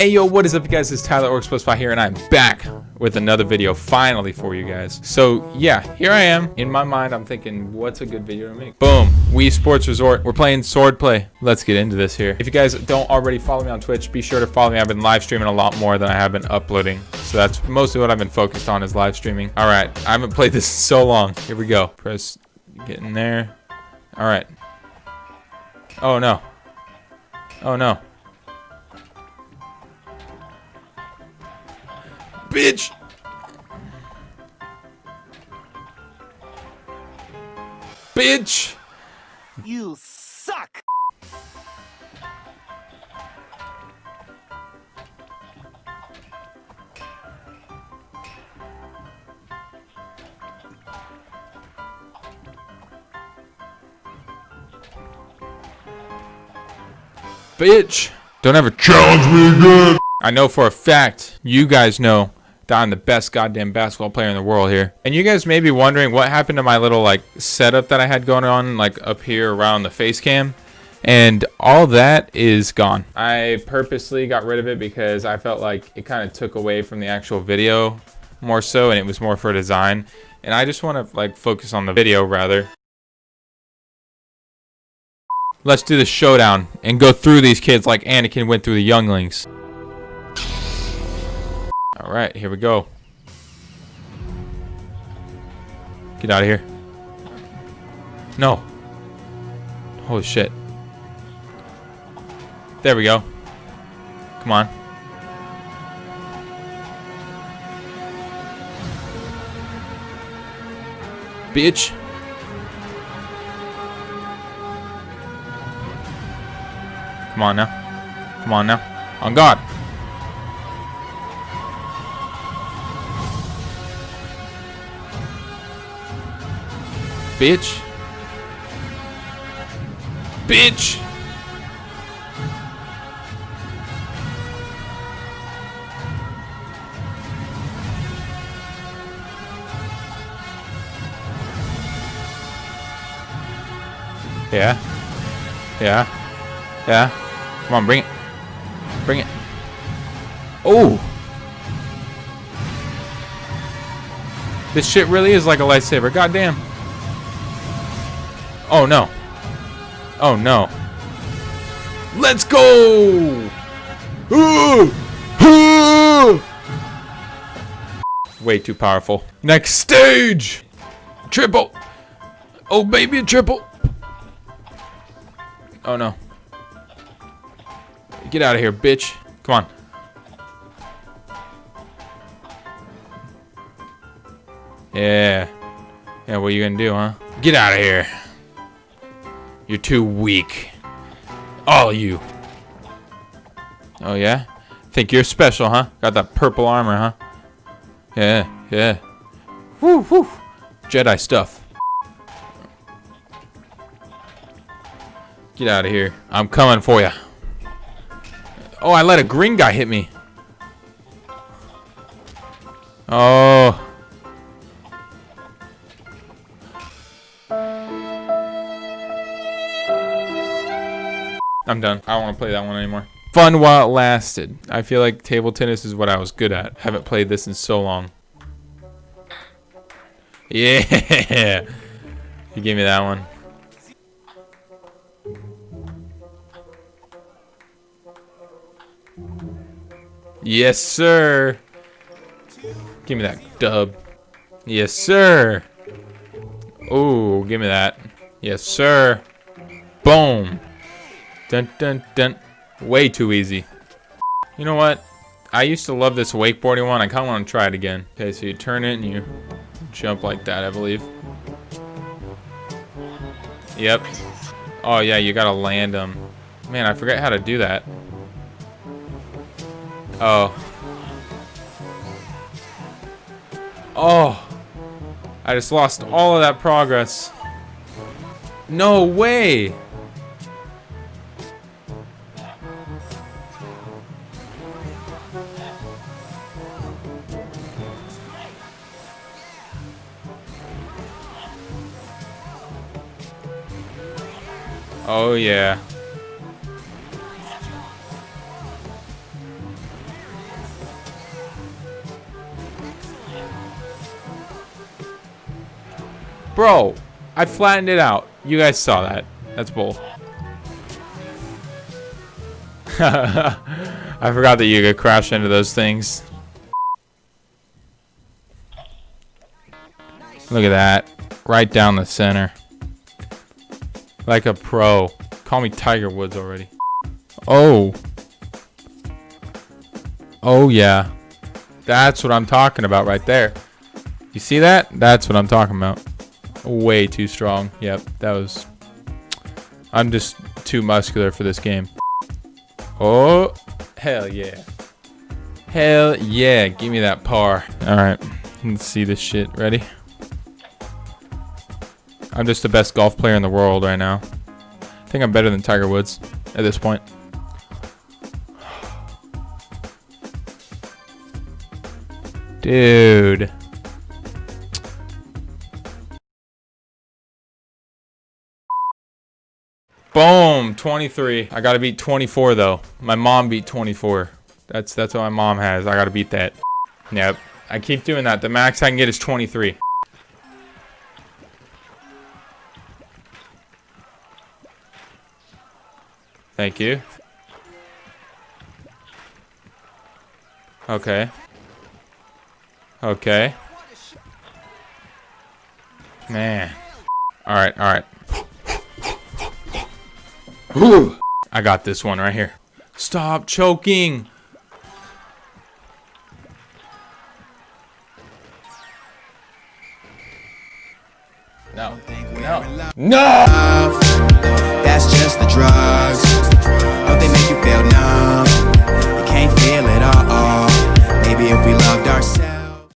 Hey yo, what is up you guys? It's Tyler Orcs here and I'm back with another video finally for you guys. So yeah, here I am. In my mind, I'm thinking, what's a good video to make? Boom, Wii Sports Resort. We're playing Swordplay. Let's get into this here. If you guys don't already follow me on Twitch, be sure to follow me. I've been live streaming a lot more than I have been uploading. So that's mostly what I've been focused on is live streaming. All right, I haven't played this so long. Here we go. Press, get in there. All right. Oh no. Oh no. Bitch! Bitch! You suck! Bitch! Don't ever challenge me again! I know for a fact, you guys know I'm the best goddamn basketball player in the world here. And you guys may be wondering what happened to my little like setup that I had going on like up here around the face cam. And all that is gone. I purposely got rid of it because I felt like it kind of took away from the actual video more so and it was more for design. And I just want to like focus on the video rather. Let's do the showdown and go through these kids like Anakin went through the younglings. All right, here we go. Get out of here. No. Holy shit. There we go. Come on. Bitch. Come on now. Come on now. On God. Bitch. Bitch. Yeah. Yeah. Yeah. Come on, bring it. Bring it. Oh! This shit really is like a lightsaber. Goddamn. Oh, no. Oh, no. Let's go! Way too powerful. Next stage! Triple! Oh, baby, a triple! Oh, no. Get out of here, bitch. Come on. Yeah. Yeah, what are you gonna do, huh? Get out of here. You're too weak. All you. Oh, yeah? Think you're special, huh? Got that purple armor, huh? Yeah, yeah. Woo, woo. Jedi stuff. Get out of here. I'm coming for you. Oh, I let a green guy hit me. Oh. I'm done. I don't want to play that one anymore. Fun while it lasted. I feel like table tennis is what I was good at. Haven't played this in so long. Yeah. You gave me that one. Yes, sir. Give me that dub. Yes, sir. Oh, give me that. Yes, sir. Boom. Dun dun dun. Way too easy. You know what? I used to love this wakeboarding one. I kind of want to try it again. Okay, so you turn it and you jump like that, I believe. Yep. Oh, yeah, you gotta land them. Man, I forget how to do that. Oh. Oh. I just lost all of that progress. No way! Oh yeah. Bro, I flattened it out. You guys saw that. That's bull. I forgot that you could crash into those things. Look at that. Right down the center. Like a pro. Call me Tiger Woods already. Oh. Oh, yeah. That's what I'm talking about right there. You see that? That's what I'm talking about. Way too strong. Yep, that was... I'm just too muscular for this game. Oh, hell yeah. Hell yeah, give me that par. Alright, let's see this shit. Ready? I'm just the best golf player in the world right now. I think I'm better than Tiger Woods at this point. Dude. Boom, 23. I gotta beat 24 though. My mom beat 24. That's that's what my mom has. I gotta beat that. Yep. I keep doing that. The max I can get is 23. Thank you. Okay. Okay. Man. Alright, alright. I got this one right here. Stop choking. No. No. No! That's just the drugs.